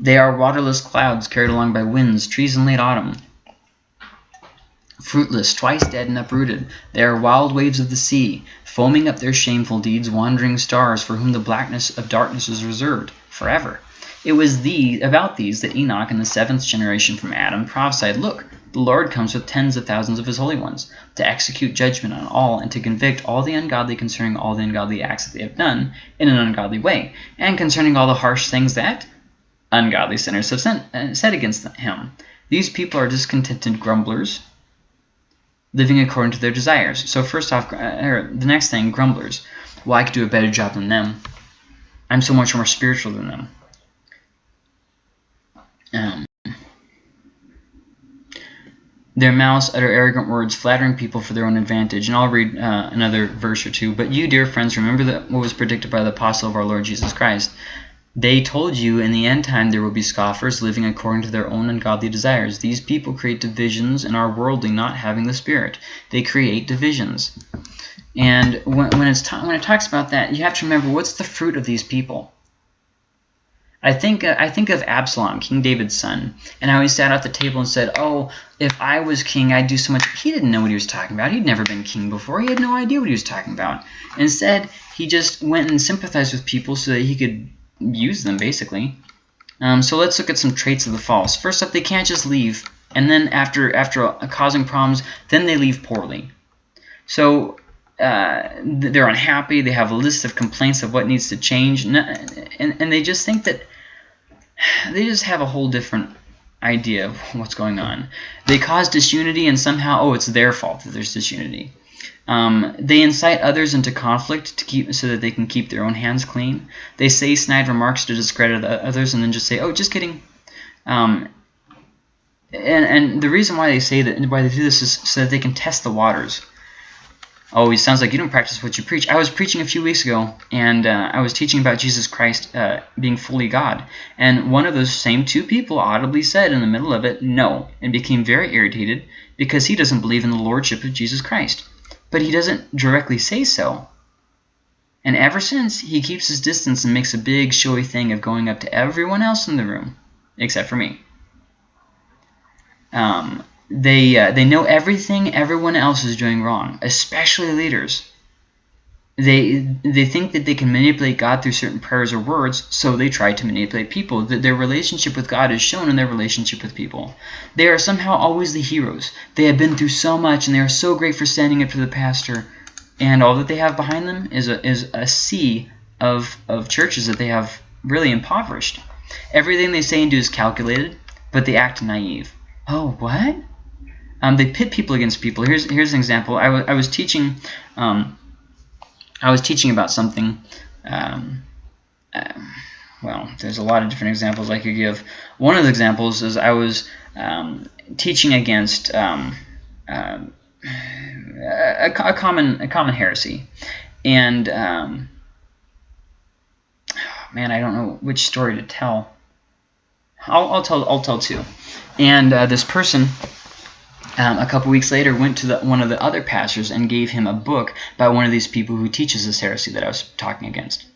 They are waterless clouds carried along by winds, trees in late autumn. Fruitless, twice dead and uprooted, they are wild waves of the sea, foaming up their shameful deeds, wandering stars for whom the blackness of darkness is reserved forever. It was these, about these that Enoch in the seventh generation from Adam prophesied, Look, the Lord comes with tens of thousands of his holy ones, to execute judgment on all, and to convict all the ungodly concerning all the ungodly acts that they have done in an ungodly way, and concerning all the harsh things that, ungodly sinners have sent, uh, said against him. These people are discontented grumblers, living according to their desires. So first off, uh, the next thing, grumblers. Well, I could do a better job than them. I'm so much more spiritual than them. Um, their mouths utter arrogant words, flattering people for their own advantage. And I'll read uh, another verse or two. But you, dear friends, remember that what was predicted by the apostle of our Lord Jesus Christ. They told you in the end time there will be scoffers living according to their own ungodly desires. These people create divisions and are worldly, not having the Spirit. They create divisions. And when, when, it's when it talks about that, you have to remember what's the fruit of these people. I think uh, I think of Absalom, King David's son, and how he sat at the table and said, "Oh, if I was king, I'd do so much." He didn't know what he was talking about. He'd never been king before. He had no idea what he was talking about. Instead, he just went and sympathized with people so that he could use them, basically. Um, so let's look at some traits of the false. First up, they can't just leave, and then after after causing problems, then they leave poorly. So uh, they're unhappy. They have a list of complaints of what needs to change, and, and, and they just think that they just have a whole different idea of what's going on. They cause disunity, and somehow, oh, it's their fault that there's disunity. Um, they incite others into conflict to keep so that they can keep their own hands clean. They say snide remarks to discredit others and then just say, "Oh, just kidding." Um, and and the reason why they say that why they do this is so that they can test the waters. Oh, it sounds like you don't practice what you preach. I was preaching a few weeks ago, and uh, I was teaching about Jesus Christ uh, being fully God. And one of those same two people audibly said in the middle of it, no, and became very irritated because he doesn't believe in the lordship of Jesus Christ but he doesn't directly say so. And ever since, he keeps his distance and makes a big showy thing of going up to everyone else in the room, except for me. Um, they, uh, they know everything everyone else is doing wrong, especially leaders. They they think that they can manipulate God through certain prayers or words, so they try to manipulate people. That their relationship with God is shown in their relationship with people. They are somehow always the heroes. They have been through so much, and they are so great for standing up to the pastor. And all that they have behind them is a is a sea of of churches that they have really impoverished. Everything they say and do is calculated, but they act naive. Oh, what? Um, they pit people against people. Here's here's an example. I, I was teaching. Um, I was teaching about something. Um, uh, well, there's a lot of different examples I could give. One of the examples is I was um, teaching against um, uh, a, a, common a common heresy, and um, man, I don't know which story to tell. I'll, I'll tell I'll tell two. And uh, this person um, a couple weeks later went to the, one of the other pastors and gave him a book by one of these people who teaches this heresy that I was talking against.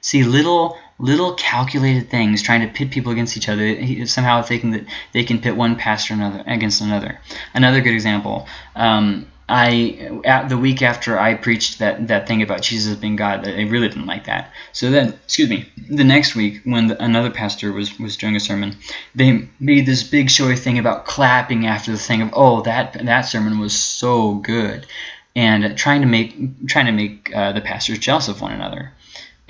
See, little little calculated things trying to pit people against each other, somehow thinking that they can pit one pastor another against another. Another good example, um, I at the week after I preached that that thing about Jesus being God, they really didn't like that. So then, excuse me, the next week when the, another pastor was was doing a sermon, they made this big showy thing about clapping after the thing of oh that that sermon was so good, and trying to make trying to make uh, the pastors jealous of one another.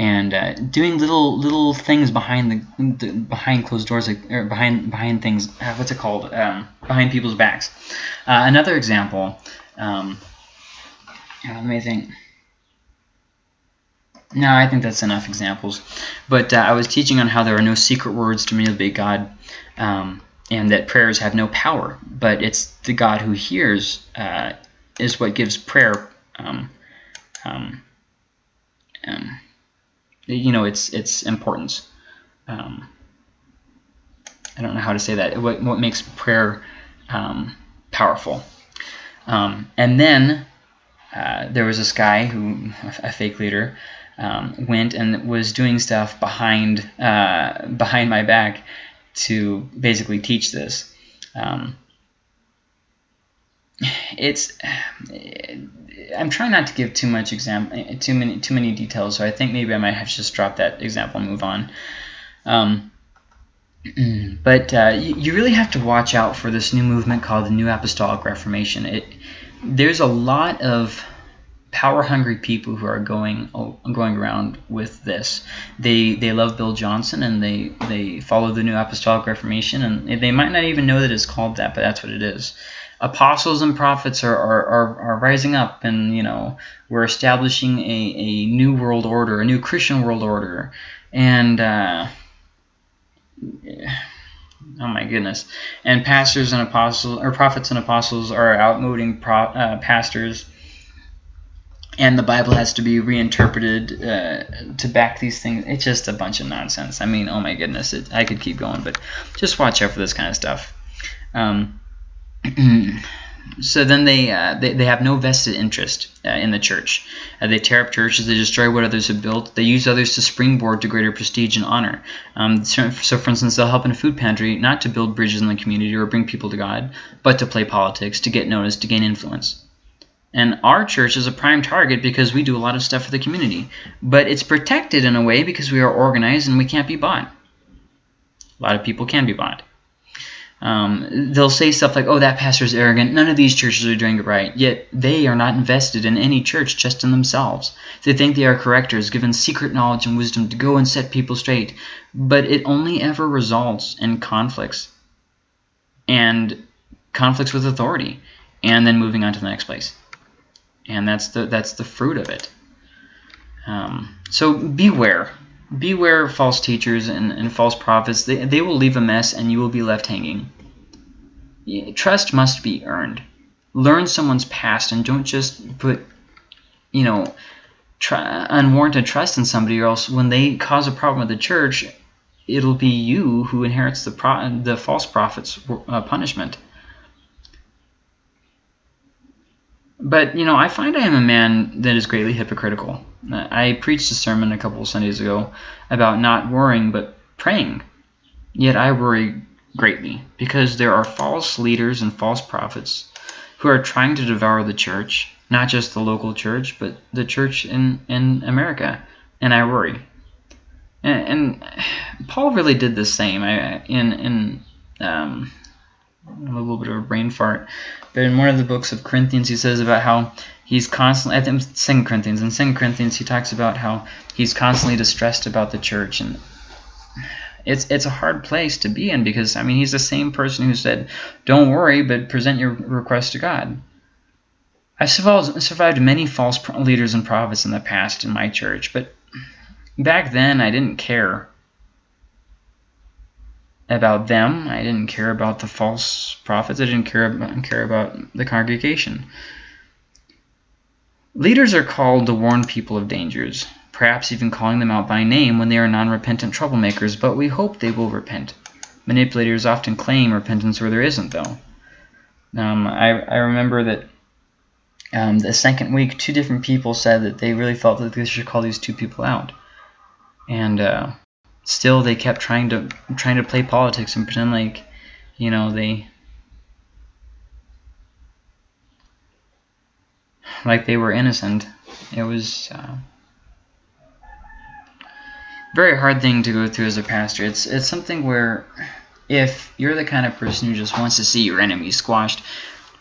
And uh, doing little little things behind the, the, behind closed doors like or behind behind things uh, what's it called? Um, behind people's backs. Uh, another example um, think. No, I think that's enough examples. But uh, I was teaching on how there are no secret words to manipulate God, um, and that prayers have no power, but it's the God who hears uh, is what gives prayer, um, um, um you know, its its importance. Um, I don't know how to say that. What what makes prayer um, powerful? Um, and then uh, there was this guy who, a fake leader, um, went and was doing stuff behind uh, behind my back to basically teach this. Um, it's I'm trying not to give too much exam too many too many details, so I think maybe I might have just dropped that example and move on. Um, but uh, you, you, really have to watch out for this new movement called the New Apostolic Reformation. It there's a lot of power hungry people who are going going around with this. They they love Bill Johnson and they they follow the New Apostolic Reformation and they might not even know that it's called that, but that's what it is. Apostles and prophets are, are, are, are rising up and you know we're establishing a, a new world order, a new Christian world order, and uh, Oh my goodness. And pastors and apostles, or prophets and apostles are outmoding pro, uh, pastors. And the Bible has to be reinterpreted uh, to back these things. It's just a bunch of nonsense. I mean, oh my goodness. It, I could keep going, but just watch out for this kind of stuff. Um, so then they, uh, they, they have no vested interest uh, in the church. Uh, they tear up churches, they destroy what others have built, they use others to springboard to greater prestige and honor. Um, so, so, for instance, they'll help in a food pantry not to build bridges in the community or bring people to God, but to play politics, to get noticed, to gain influence. And our church is a prime target because we do a lot of stuff for the community. But it's protected in a way because we are organized and we can't be bought. A lot of people can be bought. Um, they'll say stuff like, oh, that pastor is arrogant. None of these churches are doing it right. Yet they are not invested in any church, just in themselves. They think they are correctors, given secret knowledge and wisdom to go and set people straight. But it only ever results in conflicts and conflicts with authority and then moving on to the next place. And that's the, that's the fruit of it. Um, so beware Beware false teachers and, and false prophets. They, they will leave a mess and you will be left hanging. Trust must be earned. Learn someone's past and don't just put, you know, try, unwarranted trust in somebody or else when they cause a problem with the church, it'll be you who inherits the, pro the false prophet's uh, punishment. But, you know, I find I am a man that is greatly hypocritical. I preached a sermon a couple of Sundays ago about not worrying but praying. Yet I worry greatly because there are false leaders and false prophets who are trying to devour the church not just the local church, but the church in, in America. And I worry. And, and Paul really did the same. I, in in um, a little bit of a brain fart, but in one of the books of Corinthians, he says about how he's constantly. I think Second Corinthians. In Second Corinthians, he talks about how he's constantly distressed about the church, and it's it's a hard place to be in because I mean he's the same person who said, "Don't worry, but present your request to God." I survived many false leaders and prophets in the past in my church, but back then I didn't care about them. I didn't care about the false prophets. I didn't care about, care about the congregation. Leaders are called to warn people of dangers, perhaps even calling them out by name when they are non-repentant troublemakers, but we hope they will repent. Manipulators often claim repentance where there isn't, though. Um, I, I remember that um, the second week, two different people said that they really felt that they should call these two people out and uh, still they kept trying to trying to play politics and pretend like you know they like they were innocent. It was uh, very hard thing to go through as a pastor. It's it's something where if you're the kind of person who just wants to see your enemy squashed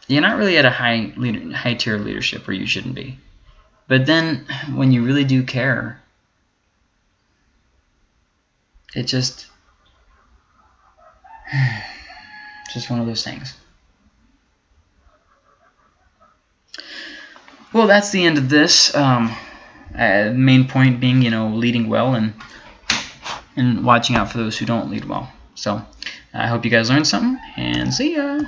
you're not really at a high leader, high tier leadership where you shouldn't be. But then when you really do care it just just one of those things. Well, that's the end of this. Um, uh, main point being, you know, leading well and and watching out for those who don't lead well. So I hope you guys learned something, and see ya!